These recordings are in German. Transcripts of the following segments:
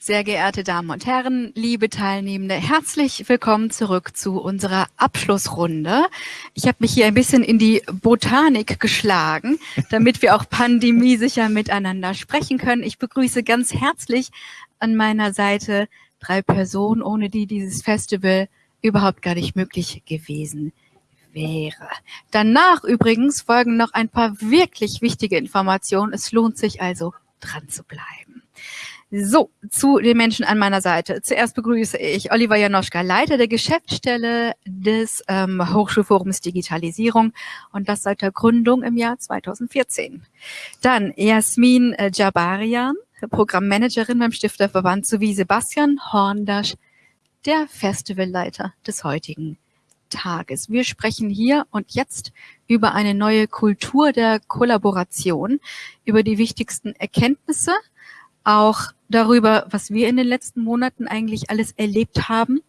Sehr geehrte Damen und Herren, liebe Teilnehmende, herzlich willkommen zurück zu unserer Abschlussrunde. Ich habe mich hier ein bisschen in die Botanik geschlagen, damit wir auch pandemiesicher miteinander sprechen können. Ich begrüße ganz herzlich an meiner Seite drei Personen, ohne die dieses Festival überhaupt gar nicht möglich gewesen wäre. Danach übrigens folgen noch ein paar wirklich wichtige Informationen. Es lohnt sich also dran zu bleiben. So, zu den Menschen an meiner Seite. Zuerst begrüße ich Oliver Janoschka, Leiter der Geschäftsstelle des ähm, Hochschulforums Digitalisierung und das seit der Gründung im Jahr 2014. Dann Jasmin äh, Jabarian, Programmmanagerin beim Stifterverband, sowie Sebastian Horndasch, der Festivalleiter des heutigen Tages. Wir sprechen hier und jetzt über eine neue Kultur der Kollaboration, über die wichtigsten Erkenntnisse, auch darüber, was wir in den letzten Monaten eigentlich alles erlebt haben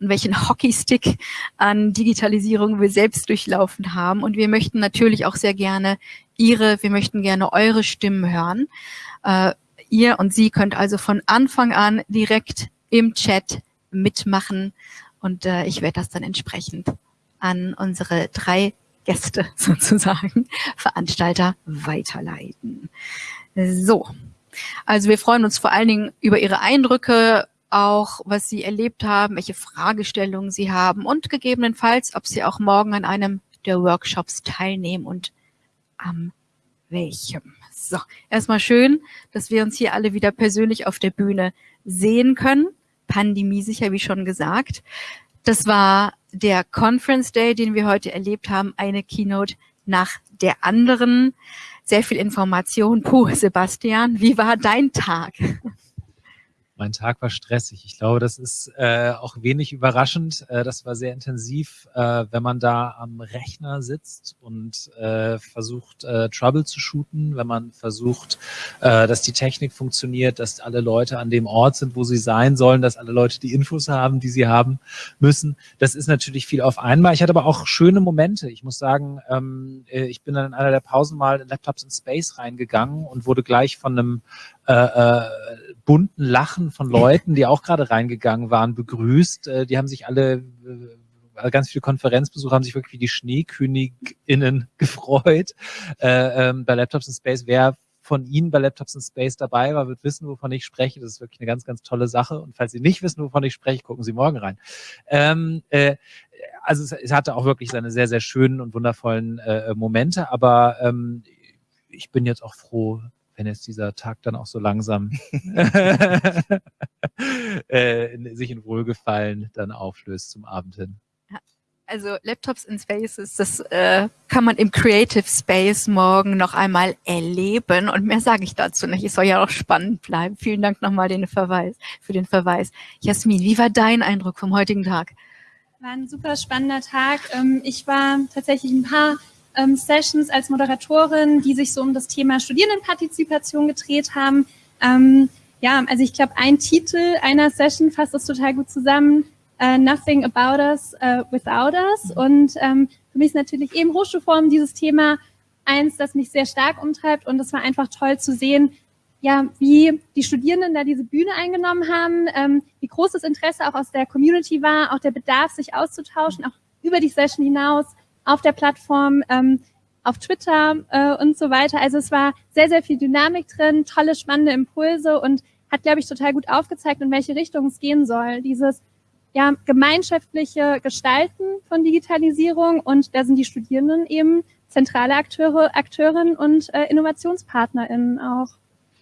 und welchen Hockeystick an Digitalisierung wir selbst durchlaufen haben. Und wir möchten natürlich auch sehr gerne Ihre, wir möchten gerne eure Stimmen hören. Äh, ihr und Sie könnt also von Anfang an direkt im Chat mitmachen und äh, ich werde das dann entsprechend an unsere drei Gäste sozusagen, Veranstalter weiterleiten. So, also wir freuen uns vor allen Dingen über Ihre Eindrücke, auch was Sie erlebt haben, welche Fragestellungen Sie haben und gegebenenfalls, ob Sie auch morgen an einem der Workshops teilnehmen und am welchem. So, erstmal schön, dass wir uns hier alle wieder persönlich auf der Bühne sehen können. Pandemie sicher, wie schon gesagt. Das war der Conference Day, den wir heute erlebt haben, eine Keynote nach der anderen sehr viel Information. Puh, Sebastian, wie war dein Tag? Mein Tag war stressig. Ich glaube, das ist äh, auch wenig überraschend. Äh, das war sehr intensiv, äh, wenn man da am Rechner sitzt und äh, versucht, äh, Trouble zu shooten, wenn man versucht, äh, dass die Technik funktioniert, dass alle Leute an dem Ort sind, wo sie sein sollen, dass alle Leute die Infos haben, die sie haben müssen. Das ist natürlich viel auf einmal. Ich hatte aber auch schöne Momente. Ich muss sagen, ähm, äh, ich bin dann in einer der Pausen mal in Laptops in Space reingegangen und wurde gleich von einem äh, äh, bunten Lachen von Leuten, die auch gerade reingegangen waren, begrüßt. Äh, die haben sich alle, äh, ganz viele Konferenzbesucher haben sich wirklich wie die Schneeköniginnen gefreut. Äh, ähm, bei Laptops in Space, wer von Ihnen bei Laptops in Space dabei war, wird wissen, wovon ich spreche. Das ist wirklich eine ganz, ganz tolle Sache. Und falls Sie nicht wissen, wovon ich spreche, gucken Sie morgen rein. Ähm, äh, also es, es, hatte auch wirklich seine sehr, sehr schönen und wundervollen äh, Momente, aber ähm, ich bin jetzt auch froh, wenn jetzt dieser Tag dann auch so langsam äh, sich in Wohlgefallen dann auflöst zum Abend hin. Also Laptops in Spaces, das äh, kann man im Creative Space morgen noch einmal erleben. Und mehr sage ich dazu nicht. Es soll ja auch spannend bleiben. Vielen Dank nochmal den Verweis, für den Verweis. Jasmin, wie war dein Eindruck vom heutigen Tag? War ein super spannender Tag. Ähm, ich war tatsächlich ein paar ähm, Sessions als Moderatorin, die sich so um das Thema Studierendenpartizipation gedreht haben. Ähm, ja, also ich glaube, ein Titel einer Session fasst das total gut zusammen. Uh, nothing about us uh, without us. Und ähm, für mich ist natürlich eben Hochschulform dieses Thema eins, das mich sehr stark umtreibt. Und es war einfach toll zu sehen, ja, wie die Studierenden da diese Bühne eingenommen haben, ähm, wie groß das Interesse auch aus der Community war, auch der Bedarf, sich auszutauschen, auch über die Session hinaus auf der Plattform, ähm, auf Twitter äh, und so weiter. Also es war sehr, sehr viel Dynamik drin, tolle, spannende Impulse und hat, glaube ich, total gut aufgezeigt, in welche Richtung es gehen soll. Dieses ja, gemeinschaftliche Gestalten von Digitalisierung und da sind die Studierenden eben zentrale Akteure, Akteurinnen und äh, InnovationspartnerInnen auch.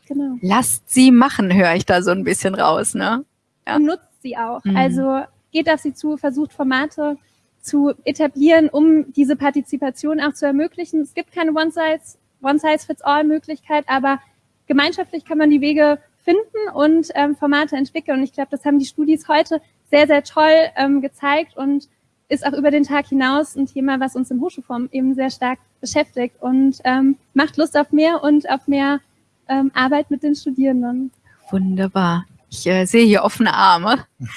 Genau. Lasst sie machen, höre ich da so ein bisschen raus, ne? Ja. Und nutzt sie auch. Mhm. Also geht auf sie zu, versucht Formate zu etablieren, um diese Partizipation auch zu ermöglichen. Es gibt keine One-Size-Fits-All-Möglichkeit, aber gemeinschaftlich kann man die Wege finden und ähm, Formate entwickeln. Und ich glaube, das haben die Studis heute sehr, sehr toll ähm, gezeigt und ist auch über den Tag hinaus ein Thema, was uns im Hochschulform eben sehr stark beschäftigt und ähm, macht Lust auf mehr und auf mehr ähm, Arbeit mit den Studierenden. Wunderbar. Ich äh, sehe hier offene Arme.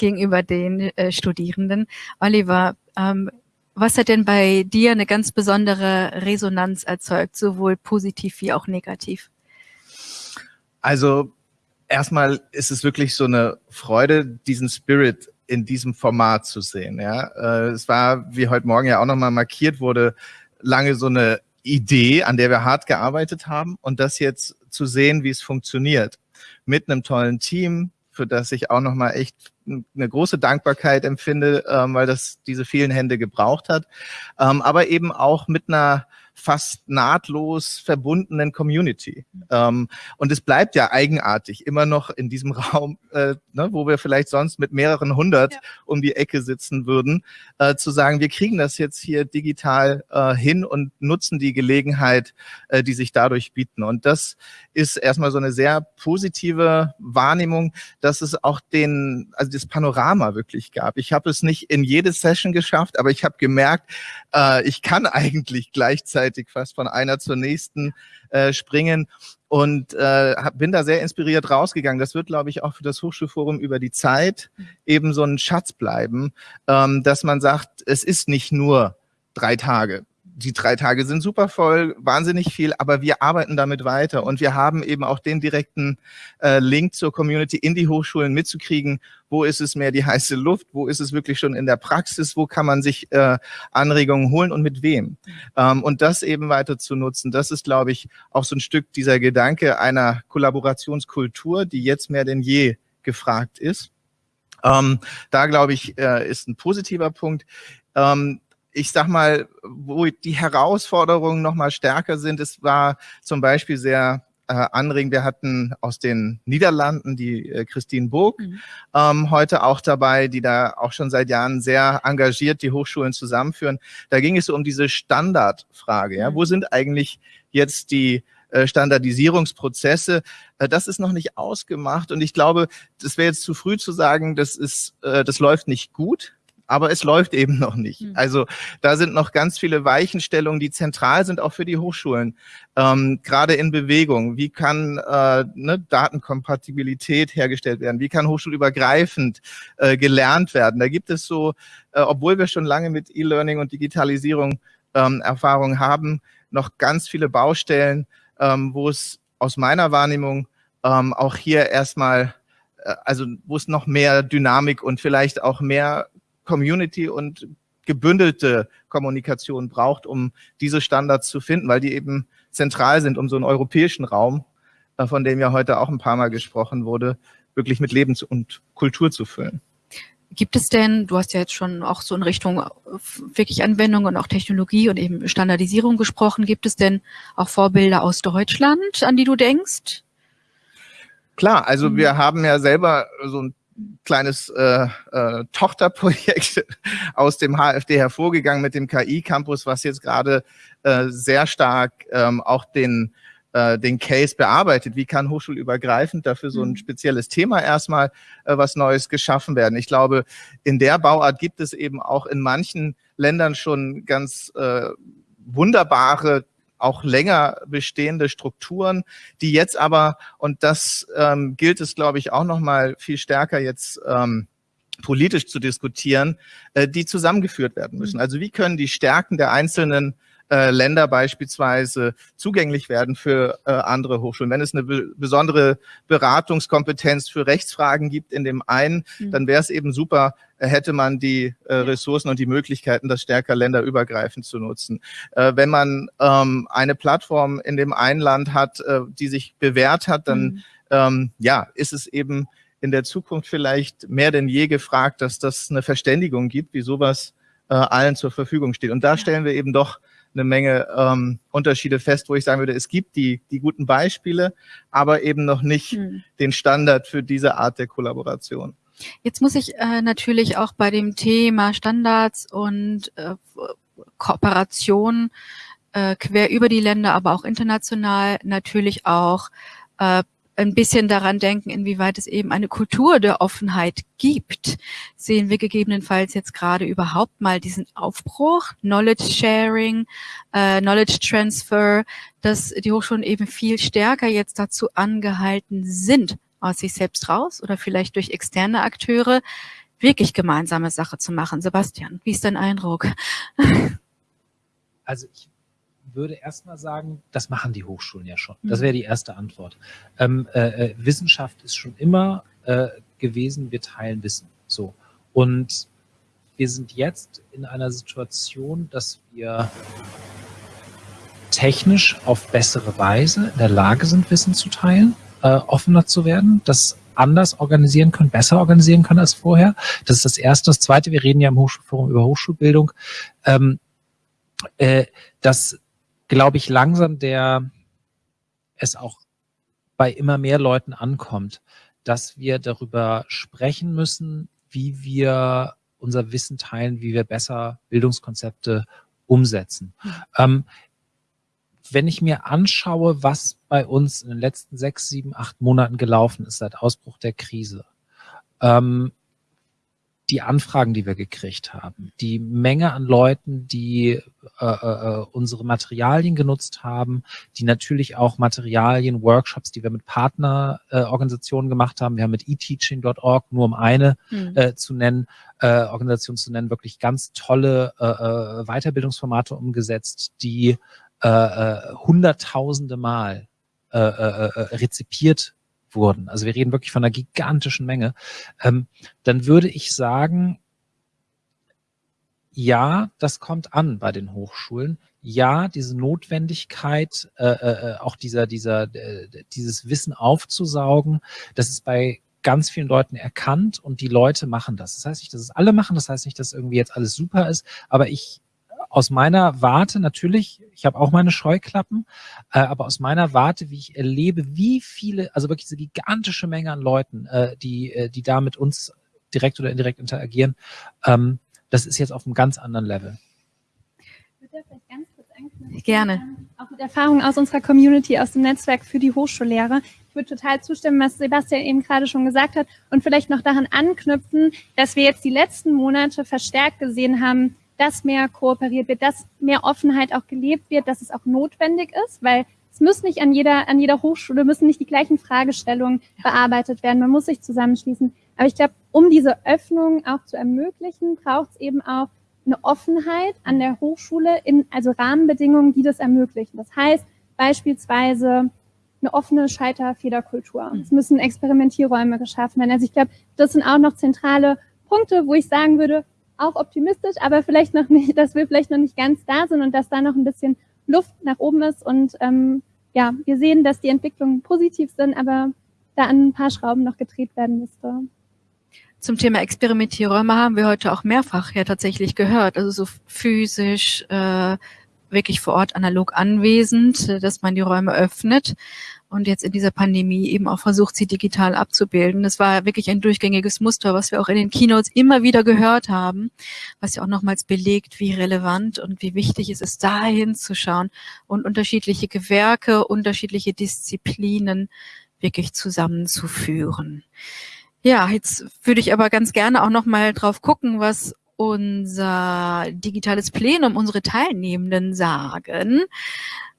gegenüber den äh, Studierenden. Oliver, ähm, was hat denn bei dir eine ganz besondere Resonanz erzeugt, sowohl positiv wie auch negativ? Also erstmal ist es wirklich so eine Freude, diesen Spirit in diesem Format zu sehen. Ja, äh, es war, wie heute Morgen ja auch nochmal markiert wurde, lange so eine Idee, an der wir hart gearbeitet haben und das jetzt zu sehen, wie es funktioniert. Mit einem tollen Team, für das ich auch nochmal echt eine große Dankbarkeit empfinde, ähm, weil das diese vielen Hände gebraucht hat, ähm, aber eben auch mit einer fast nahtlos verbundenen Community. Ähm, und es bleibt ja eigenartig, immer noch in diesem Raum, äh, ne, wo wir vielleicht sonst mit mehreren hundert ja. um die Ecke sitzen würden, äh, zu sagen, wir kriegen das jetzt hier digital äh, hin und nutzen die Gelegenheit, äh, die sich dadurch bieten. Und das ist erstmal so eine sehr positive Wahrnehmung, dass es auch den, also das Panorama wirklich gab. Ich habe es nicht in jede Session geschafft, aber ich habe gemerkt, äh, ich kann eigentlich gleichzeitig fast von einer zur nächsten äh, springen und äh, bin da sehr inspiriert rausgegangen. Das wird, glaube ich, auch für das Hochschulforum über die Zeit eben so ein Schatz bleiben, ähm, dass man sagt, es ist nicht nur drei Tage die drei Tage sind super voll, wahnsinnig viel, aber wir arbeiten damit weiter und wir haben eben auch den direkten äh, Link zur Community in die Hochschulen mitzukriegen, wo ist es mehr die heiße Luft, wo ist es wirklich schon in der Praxis, wo kann man sich äh, Anregungen holen und mit wem. Ähm, und das eben weiter zu nutzen, das ist, glaube ich, auch so ein Stück dieser Gedanke einer Kollaborationskultur, die jetzt mehr denn je gefragt ist. Ähm, da, glaube ich, äh, ist ein positiver Punkt. Ähm, ich sag mal, wo die Herausforderungen noch mal stärker sind, es war zum Beispiel sehr äh, anregend. Wir hatten aus den Niederlanden die äh, Christine Burg mhm. ähm, heute auch dabei, die da auch schon seit Jahren sehr engagiert die Hochschulen zusammenführen. Da ging es so um diese Standardfrage. Ja? Mhm. Wo sind eigentlich jetzt die äh, Standardisierungsprozesse. Äh, das ist noch nicht ausgemacht und ich glaube, das wäre jetzt zu früh zu sagen, das ist, äh, das läuft nicht gut aber es läuft eben noch nicht. Mhm. Also da sind noch ganz viele Weichenstellungen, die zentral sind auch für die Hochschulen, ähm, gerade in Bewegung. Wie kann äh, ne, Datenkompatibilität hergestellt werden? Wie kann hochschulübergreifend äh, gelernt werden? Da gibt es so, äh, obwohl wir schon lange mit E-Learning und Digitalisierung ähm, Erfahrung haben, noch ganz viele Baustellen, ähm, wo es aus meiner Wahrnehmung ähm, auch hier erstmal äh, also wo es noch mehr Dynamik und vielleicht auch mehr Community und gebündelte Kommunikation braucht, um diese Standards zu finden, weil die eben zentral sind, um so einen europäischen Raum, äh, von dem ja heute auch ein paar Mal gesprochen wurde, wirklich mit Leben und Kultur zu füllen. Gibt es denn, du hast ja jetzt schon auch so in Richtung äh, wirklich Anwendung und auch Technologie und eben Standardisierung gesprochen, gibt es denn auch Vorbilder aus Deutschland, an die du denkst? Klar, also mhm. wir haben ja selber so ein kleines äh, äh, Tochterprojekt aus dem HFD hervorgegangen mit dem KI-Campus, was jetzt gerade äh, sehr stark ähm, auch den äh, den Case bearbeitet. Wie kann hochschulübergreifend dafür so ein mhm. spezielles Thema erstmal äh, was Neues geschaffen werden? Ich glaube, in der Bauart gibt es eben auch in manchen Ländern schon ganz äh, wunderbare auch länger bestehende Strukturen, die jetzt aber, und das ähm, gilt es, glaube ich, auch noch mal viel stärker jetzt ähm, politisch zu diskutieren, äh, die zusammengeführt werden müssen. Mhm. Also wie können die Stärken der einzelnen äh, Länder beispielsweise zugänglich werden für äh, andere Hochschulen. Wenn es eine be besondere Beratungskompetenz für Rechtsfragen gibt in dem einen, mhm. dann wäre es eben super, äh, hätte man die äh, Ressourcen und die Möglichkeiten, das stärker länderübergreifend zu nutzen. Äh, wenn man ähm, eine Plattform in dem einen Land hat, äh, die sich bewährt hat, dann mhm. ähm, ja, ist es eben in der Zukunft vielleicht mehr denn je gefragt, dass das eine Verständigung gibt, wie sowas allen zur Verfügung steht. Und da stellen wir eben doch eine Menge ähm, Unterschiede fest, wo ich sagen würde, es gibt die, die guten Beispiele, aber eben noch nicht hm. den Standard für diese Art der Kollaboration. Jetzt muss ich äh, natürlich auch bei dem Thema Standards und äh, Kooperation äh, quer über die Länder, aber auch international natürlich auch äh, ein bisschen daran denken, inwieweit es eben eine Kultur der Offenheit gibt. Sehen wir gegebenenfalls jetzt gerade überhaupt mal diesen Aufbruch, Knowledge Sharing, äh, Knowledge Transfer, dass die Hochschulen eben viel stärker jetzt dazu angehalten sind, aus sich selbst raus oder vielleicht durch externe Akteure wirklich gemeinsame Sache zu machen. Sebastian, wie ist dein Eindruck? Also ich würde erstmal sagen, das machen die Hochschulen ja schon. Das wäre die erste Antwort. Ähm, äh, Wissenschaft ist schon immer äh, gewesen, wir teilen Wissen. So. Und wir sind jetzt in einer Situation, dass wir technisch auf bessere Weise in der Lage sind, Wissen zu teilen, äh, offener zu werden, das anders organisieren können, besser organisieren können als vorher. Das ist das Erste. Das Zweite, wir reden ja im Hochschulforum über Hochschulbildung, ähm, äh, dass, glaube ich, langsam der es auch bei immer mehr Leuten ankommt, dass wir darüber sprechen müssen, wie wir unser Wissen teilen, wie wir besser Bildungskonzepte umsetzen. Mhm. Ähm, wenn ich mir anschaue, was bei uns in den letzten sechs, sieben, acht Monaten gelaufen ist seit Ausbruch der Krise, ähm, die Anfragen, die wir gekriegt haben, die Menge an Leuten, die äh, äh, unsere Materialien genutzt haben, die natürlich auch Materialien, Workshops, die wir mit Partnerorganisationen äh, gemacht haben. Wir haben mit eteaching.org, nur um eine mhm. äh, zu nennen, äh, Organisation zu nennen, wirklich ganz tolle äh, äh, Weiterbildungsformate umgesetzt, die äh, äh, hunderttausende Mal äh, äh, äh rezipiert wurden, also wir reden wirklich von einer gigantischen Menge, ähm, dann würde ich sagen, ja, das kommt an bei den Hochschulen. Ja, diese Notwendigkeit, äh, äh, auch dieser, dieser, äh, dieses Wissen aufzusaugen, das ist bei ganz vielen Leuten erkannt und die Leute machen das. Das heißt nicht, dass es alle machen, das heißt nicht, dass irgendwie jetzt alles super ist, aber ich aus meiner Warte natürlich, ich habe auch meine Scheuklappen, äh, aber aus meiner Warte, wie ich erlebe, wie viele, also wirklich diese gigantische Menge an Leuten, äh, die, äh, die da mit uns direkt oder indirekt interagieren, ähm, das ist jetzt auf einem ganz anderen Level. Gerne. Ähm, auch mit Erfahrungen aus unserer Community, aus dem Netzwerk für die Hochschullehrer. Ich würde total zustimmen, was Sebastian eben gerade schon gesagt hat und vielleicht noch daran anknüpfen, dass wir jetzt die letzten Monate verstärkt gesehen haben, dass mehr kooperiert wird, dass mehr Offenheit auch gelebt wird, dass es auch notwendig ist, weil es muss nicht an jeder, an jeder Hochschule müssen nicht die gleichen Fragestellungen bearbeitet werden. Man muss sich zusammenschließen. Aber ich glaube, um diese Öffnung auch zu ermöglichen, braucht es eben auch eine Offenheit an der Hochschule in, also Rahmenbedingungen, die das ermöglichen. Das heißt beispielsweise eine offene Scheiterfederkultur. Es müssen Experimentierräume geschaffen werden. Also ich glaube, das sind auch noch zentrale Punkte, wo ich sagen würde, auch optimistisch, aber vielleicht noch nicht, dass wir vielleicht noch nicht ganz da sind und dass da noch ein bisschen Luft nach oben ist. Und ähm, ja, wir sehen, dass die Entwicklungen positiv sind, aber da an ein paar Schrauben noch gedreht werden müsste. Zum Thema Experimentierräume haben wir heute auch mehrfach ja tatsächlich gehört. Also so physisch, äh, wirklich vor Ort analog anwesend, dass man die Räume öffnet und jetzt in dieser Pandemie eben auch versucht, sie digital abzubilden. Das war wirklich ein durchgängiges Muster, was wir auch in den Keynotes immer wieder gehört haben, was ja auch nochmals belegt, wie relevant und wie wichtig es ist, da hinzuschauen und unterschiedliche Gewerke, unterschiedliche Disziplinen wirklich zusammenzuführen. Ja, jetzt würde ich aber ganz gerne auch nochmal drauf gucken, was unser digitales Plenum, unsere Teilnehmenden sagen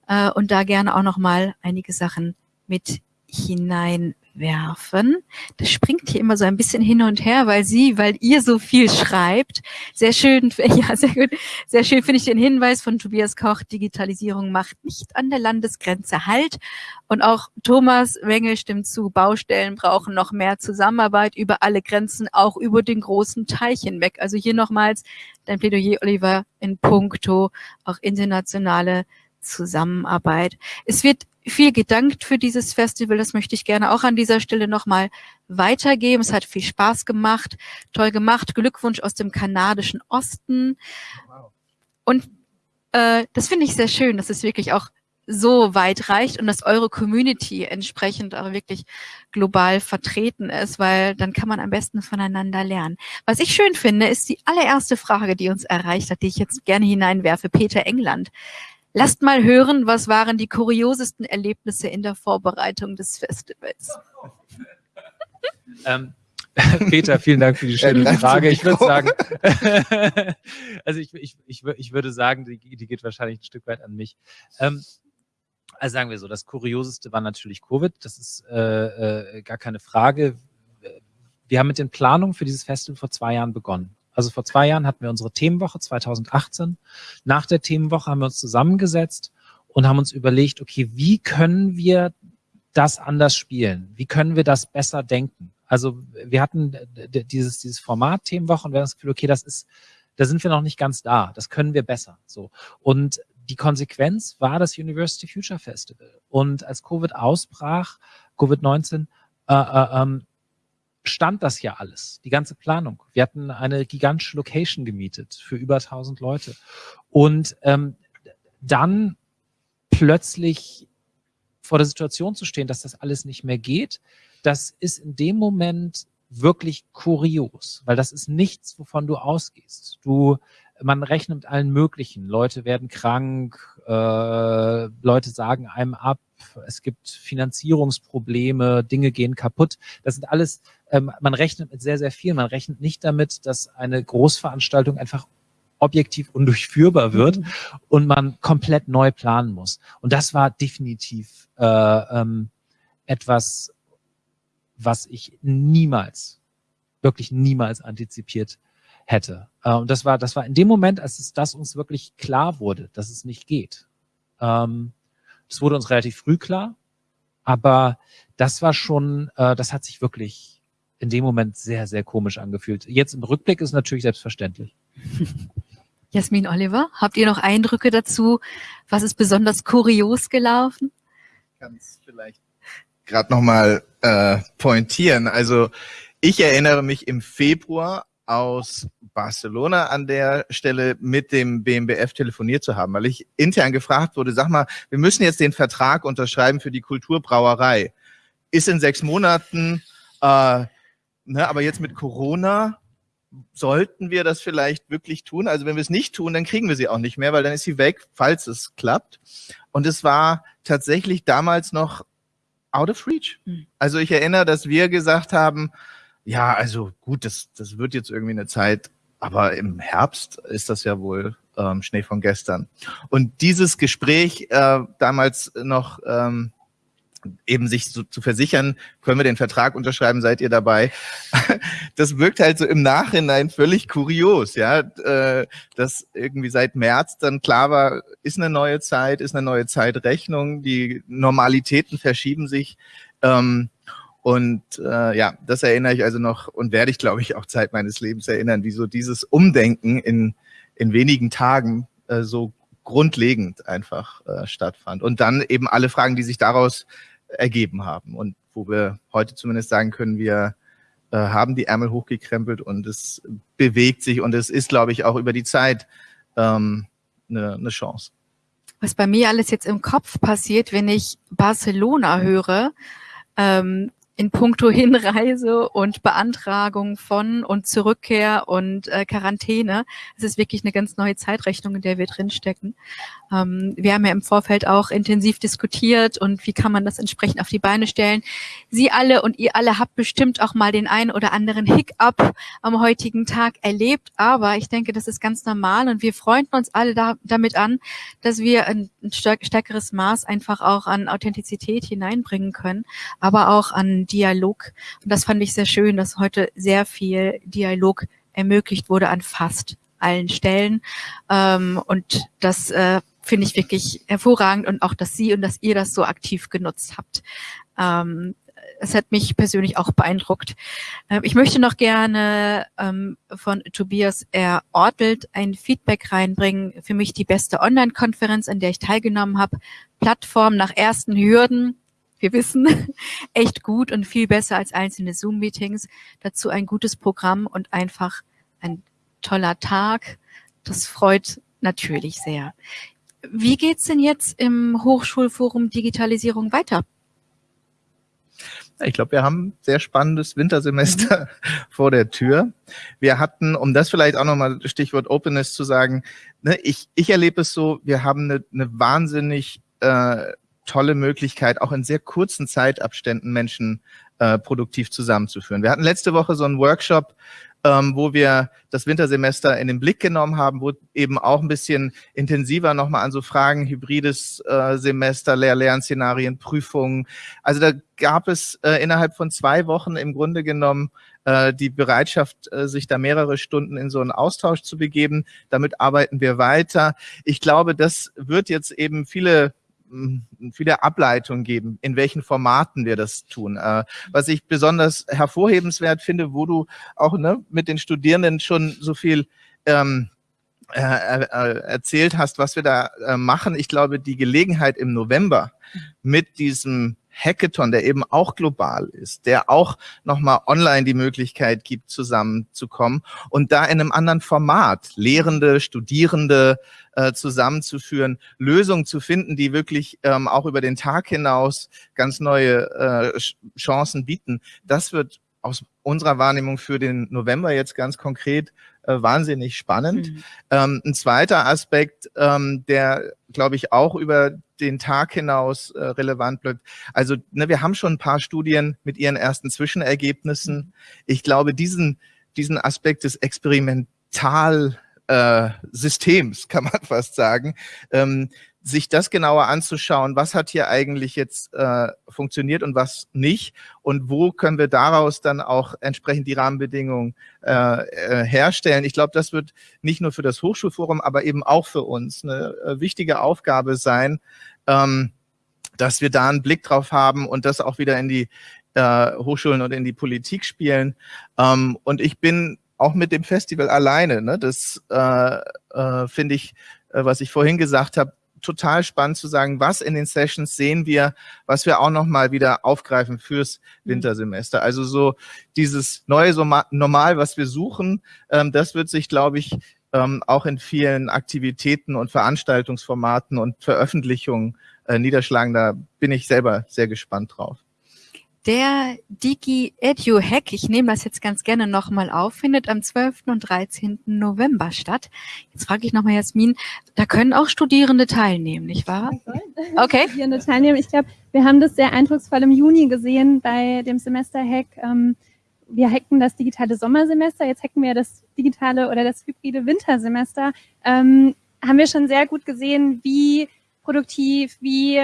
äh, und da gerne auch nochmal einige Sachen mit hineinwerfen. Das springt hier immer so ein bisschen hin und her, weil sie, weil ihr so viel schreibt. Sehr schön, ja, sehr gut. Sehr schön finde ich den Hinweis von Tobias Koch. Digitalisierung macht nicht an der Landesgrenze Halt. Und auch Thomas Wengel stimmt zu. Baustellen brauchen noch mehr Zusammenarbeit über alle Grenzen, auch über den großen Teich hinweg. Also hier nochmals dein Plädoyer, Oliver, in puncto auch internationale Zusammenarbeit. Es wird viel gedankt für dieses Festival. Das möchte ich gerne auch an dieser Stelle nochmal weitergeben. Es hat viel Spaß gemacht, toll gemacht. Glückwunsch aus dem kanadischen Osten. Und äh, das finde ich sehr schön, dass es wirklich auch so weit reicht und dass eure Community entsprechend auch wirklich global vertreten ist, weil dann kann man am besten voneinander lernen. Was ich schön finde, ist die allererste Frage, die uns erreicht hat, die ich jetzt gerne hineinwerfe. Peter England Lasst mal hören, was waren die kuriosesten Erlebnisse in der Vorbereitung des Festivals? Ähm, Peter, vielen Dank für die schöne Frage. Ich würde sagen, also ich, ich, ich, ich, würde sagen, die, die, geht wahrscheinlich ein Stück weit an mich. Ähm, also sagen wir so, das Kurioseste war natürlich Covid. Das ist äh, äh, gar keine Frage. Wir haben mit den Planungen für dieses Festival vor zwei Jahren begonnen. Also vor zwei Jahren hatten wir unsere Themenwoche 2018. Nach der Themenwoche haben wir uns zusammengesetzt und haben uns überlegt, okay, wie können wir das anders spielen? Wie können wir das besser denken? Also wir hatten dieses, dieses Format Themenwoche und wir haben das Gefühl, okay, das ist, da sind wir noch nicht ganz da. Das können wir besser. So. Und die Konsequenz war das University Future Festival. Und als Covid ausbrach, Covid-19, äh, äh, ähm, stand das ja alles, die ganze Planung. Wir hatten eine gigantische Location gemietet für über 1000 Leute. Und ähm, dann plötzlich vor der Situation zu stehen, dass das alles nicht mehr geht, das ist in dem Moment wirklich kurios, weil das ist nichts, wovon du ausgehst. Du, man rechnet mit allen möglichen. Leute werden krank, äh, Leute sagen einem ab, es gibt Finanzierungsprobleme, Dinge gehen kaputt. Das sind alles, ähm, man rechnet mit sehr, sehr viel. Man rechnet nicht damit, dass eine Großveranstaltung einfach objektiv undurchführbar wird mhm. und man komplett neu planen muss. Und das war definitiv äh, ähm, etwas, was ich niemals, wirklich niemals antizipiert hätte. Äh, und das war, das war in dem Moment, als es das uns wirklich klar wurde, dass es nicht geht. Ähm, das wurde uns relativ früh klar, aber das war schon, äh, das hat sich wirklich in dem Moment sehr, sehr komisch angefühlt. Jetzt im Rückblick ist natürlich selbstverständlich. Jasmin Oliver, habt ihr noch Eindrücke dazu? Was ist besonders kurios gelaufen? Ganz vielleicht gerade nochmal äh, pointieren. Also ich erinnere mich im Februar aus Barcelona an der Stelle mit dem BMBF telefoniert zu haben, weil ich intern gefragt wurde, sag mal, wir müssen jetzt den Vertrag unterschreiben für die Kulturbrauerei. Ist in sechs Monaten, äh, ne, aber jetzt mit Corona sollten wir das vielleicht wirklich tun. Also wenn wir es nicht tun, dann kriegen wir sie auch nicht mehr, weil dann ist sie weg, falls es klappt. Und es war tatsächlich damals noch out of reach. Mhm. Also ich erinnere, dass wir gesagt haben, ja, also gut, das, das wird jetzt irgendwie eine Zeit, aber im Herbst ist das ja wohl ähm, Schnee von gestern. Und dieses Gespräch äh, damals noch ähm, eben sich so, zu versichern, können wir den Vertrag unterschreiben, seid ihr dabei? Das wirkt halt so im Nachhinein völlig kurios, ja, äh, dass irgendwie seit März dann klar war, ist eine neue Zeit, ist eine neue Zeitrechnung, die Normalitäten verschieben sich. Ähm, und äh, ja, das erinnere ich also noch und werde ich, glaube ich, auch Zeit meines Lebens erinnern, wie so dieses Umdenken in, in wenigen Tagen äh, so grundlegend einfach äh, stattfand. Und dann eben alle Fragen, die sich daraus ergeben haben und wo wir heute zumindest sagen können, wir äh, haben die Ärmel hochgekrempelt und es bewegt sich und es ist, glaube ich, auch über die Zeit ähm, eine, eine Chance. Was bei mir alles jetzt im Kopf passiert, wenn ich Barcelona höre, ähm, in puncto Hinreise und Beantragung von und Zurückkehr und äh, Quarantäne. Es ist wirklich eine ganz neue Zeitrechnung, in der wir drinstecken. Ähm, wir haben ja im Vorfeld auch intensiv diskutiert und wie kann man das entsprechend auf die Beine stellen. Sie alle und ihr alle habt bestimmt auch mal den einen oder anderen Hiccup am heutigen Tag erlebt, aber ich denke, das ist ganz normal und wir freuen uns alle da, damit an, dass wir ein, ein stärkeres Maß einfach auch an Authentizität hineinbringen können, aber auch an Dialog. Und das fand ich sehr schön, dass heute sehr viel Dialog ermöglicht wurde an fast allen Stellen. Ähm, und das äh, finde ich wirklich hervorragend und auch, dass Sie und dass ihr das so aktiv genutzt habt. Ähm, es hat mich persönlich auch beeindruckt. Ähm, ich möchte noch gerne ähm, von Tobias R. Ortelt ein Feedback reinbringen. Für mich die beste Online-Konferenz, an der ich teilgenommen habe. Plattform nach ersten Hürden. Wir wissen, echt gut und viel besser als einzelne Zoom-Meetings. Dazu ein gutes Programm und einfach ein toller Tag. Das freut natürlich sehr. Wie geht's denn jetzt im Hochschulforum Digitalisierung weiter? Ich glaube, wir haben ein sehr spannendes Wintersemester vor der Tür. Wir hatten, um das vielleicht auch nochmal Stichwort Openness zu sagen, ne, ich, ich erlebe es so, wir haben eine, eine wahnsinnig äh, tolle Möglichkeit, auch in sehr kurzen Zeitabständen Menschen äh, produktiv zusammenzuführen. Wir hatten letzte Woche so einen Workshop ähm, wo wir das Wintersemester in den Blick genommen haben, wo eben auch ein bisschen intensiver nochmal an so Fragen, hybrides äh, Semester, Lehr-Lernszenarien, Prüfungen. Also da gab es äh, innerhalb von zwei Wochen im Grunde genommen äh, die Bereitschaft, äh, sich da mehrere Stunden in so einen Austausch zu begeben. Damit arbeiten wir weiter. Ich glaube, das wird jetzt eben viele viele Ableitungen geben, in welchen Formaten wir das tun. Äh, was ich besonders hervorhebenswert finde, wo du auch ne, mit den Studierenden schon so viel ähm, äh, äh, erzählt hast, was wir da äh, machen. Ich glaube, die Gelegenheit im November mit diesem Hackathon, der eben auch global ist, der auch nochmal online die Möglichkeit gibt, zusammenzukommen und da in einem anderen Format Lehrende, Studierende äh, zusammenzuführen, Lösungen zu finden, die wirklich ähm, auch über den Tag hinaus ganz neue äh, Chancen bieten. Das wird aus unserer Wahrnehmung für den November jetzt ganz konkret äh, wahnsinnig spannend. Mhm. Ähm, ein zweiter Aspekt, ähm, der, glaube ich, auch über den Tag hinaus äh, relevant bleibt. Also ne, wir haben schon ein paar Studien mit ihren ersten Zwischenergebnissen. Mhm. Ich glaube, diesen, diesen Aspekt des Experimental äh, Systems, kann man fast sagen, ähm, sich das genauer anzuschauen, was hat hier eigentlich jetzt äh, funktioniert und was nicht und wo können wir daraus dann auch entsprechend die Rahmenbedingungen äh, äh, herstellen. Ich glaube, das wird nicht nur für das Hochschulforum, aber eben auch für uns eine äh, wichtige Aufgabe sein, ähm, dass wir da einen Blick drauf haben und das auch wieder in die äh, Hochschulen und in die Politik spielen. Ähm, und ich bin auch mit dem Festival alleine, ne, das äh, äh, finde ich, äh, was ich vorhin gesagt habe, total spannend zu sagen, was in den Sessions sehen wir, was wir auch nochmal wieder aufgreifen fürs mhm. Wintersemester. Also so dieses neue Normal, was wir suchen, ähm, das wird sich, glaube ich, ähm, auch in vielen Aktivitäten und Veranstaltungsformaten und Veröffentlichungen äh, niederschlagen. Da bin ich selber sehr gespannt drauf. Der Digi Edu Hack, ich nehme das jetzt ganz gerne nochmal auf, findet am 12. und 13. November statt. Jetzt frage ich nochmal Jasmin, da können auch Studierende teilnehmen, nicht wahr? Okay. Studierende teilnehmen. Ich glaube, wir haben das sehr eindrucksvoll im Juni gesehen bei dem Semester-Hack. Ähm, wir hacken das digitale Sommersemester, jetzt hacken wir das digitale oder das hybride Wintersemester. Ähm, haben wir schon sehr gut gesehen, wie produktiv, wie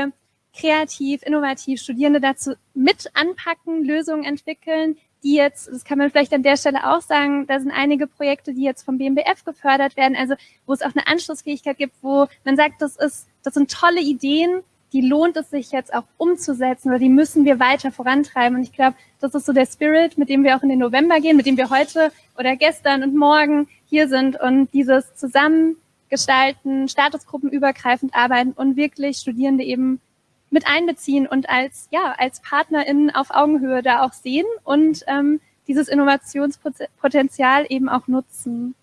kreativ, innovativ Studierende dazu mit anpacken, Lösungen entwickeln, die jetzt, das kann man vielleicht an der Stelle auch sagen, da sind einige Projekte, die jetzt vom BMBF gefördert werden, also wo es auch eine Anschlussfähigkeit gibt, wo man sagt, das ist, das sind tolle Ideen, die lohnt es sich jetzt auch umzusetzen oder die müssen wir weiter vorantreiben. Und ich glaube, das ist so der Spirit, mit dem wir auch in den November gehen, mit dem wir heute oder gestern und morgen hier sind und dieses Zusammengestalten, statusgruppenübergreifend arbeiten und wirklich Studierende eben mit einbeziehen und als, ja, als PartnerInnen auf Augenhöhe da auch sehen und ähm, dieses Innovationspotenzial eben auch nutzen.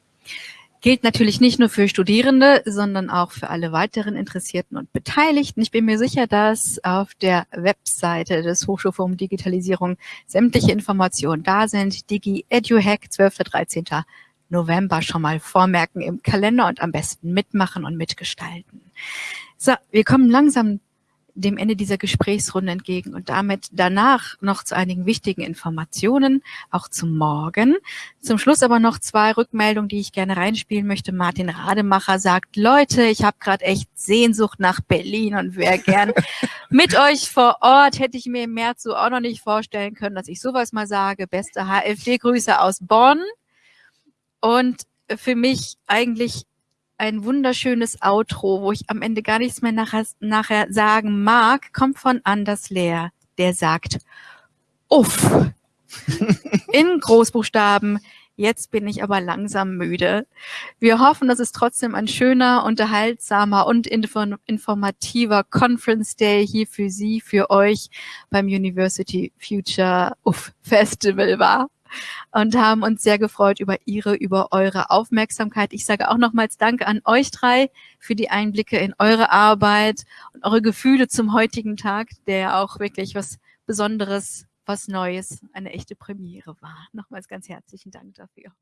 Gilt natürlich nicht nur für Studierende, sondern auch für alle weiteren Interessierten und Beteiligten. Ich bin mir sicher, dass auf der Webseite des Hochschulforums Digitalisierung sämtliche Informationen da sind. Digi EduHack 12. 13. November schon mal vormerken im Kalender und am besten mitmachen und mitgestalten. So, wir kommen langsam dem Ende dieser Gesprächsrunde entgegen und damit danach noch zu einigen wichtigen Informationen, auch zum Morgen. Zum Schluss aber noch zwei Rückmeldungen, die ich gerne reinspielen möchte. Martin Rademacher sagt, Leute, ich habe gerade echt Sehnsucht nach Berlin und wäre gern mit euch vor Ort. Hätte ich mir im März so auch noch nicht vorstellen können, dass ich sowas mal sage. Beste HFD-Grüße aus Bonn. Und für mich eigentlich ein wunderschönes Outro, wo ich am Ende gar nichts mehr nachher, nachher sagen mag, kommt von Anders Lehr, der sagt, uff, in Großbuchstaben, jetzt bin ich aber langsam müde. Wir hoffen, dass es trotzdem ein schöner, unterhaltsamer und informativer Conference Day hier für Sie, für euch beim University Future Uff Festival war und haben uns sehr gefreut über Ihre, über eure Aufmerksamkeit. Ich sage auch nochmals Danke an euch drei für die Einblicke in eure Arbeit und eure Gefühle zum heutigen Tag, der auch wirklich was Besonderes, was Neues, eine echte Premiere war. Nochmals ganz herzlichen Dank dafür.